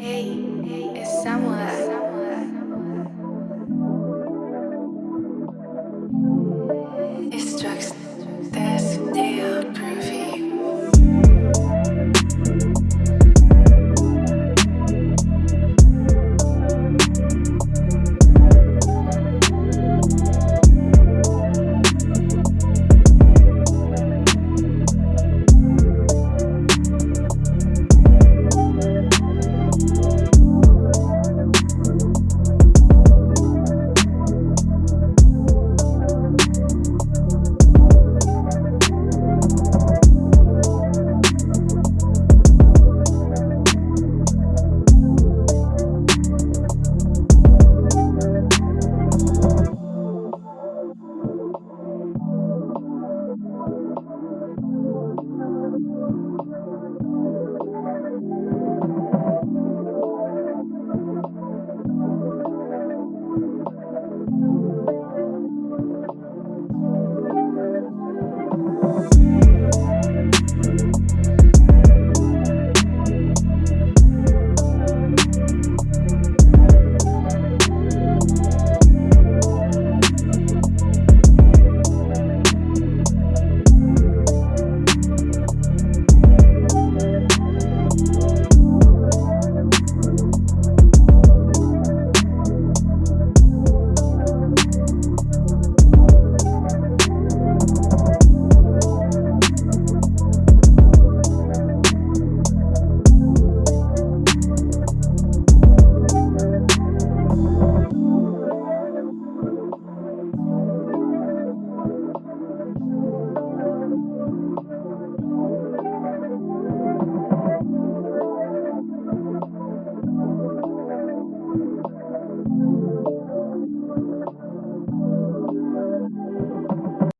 Hey, it's someone.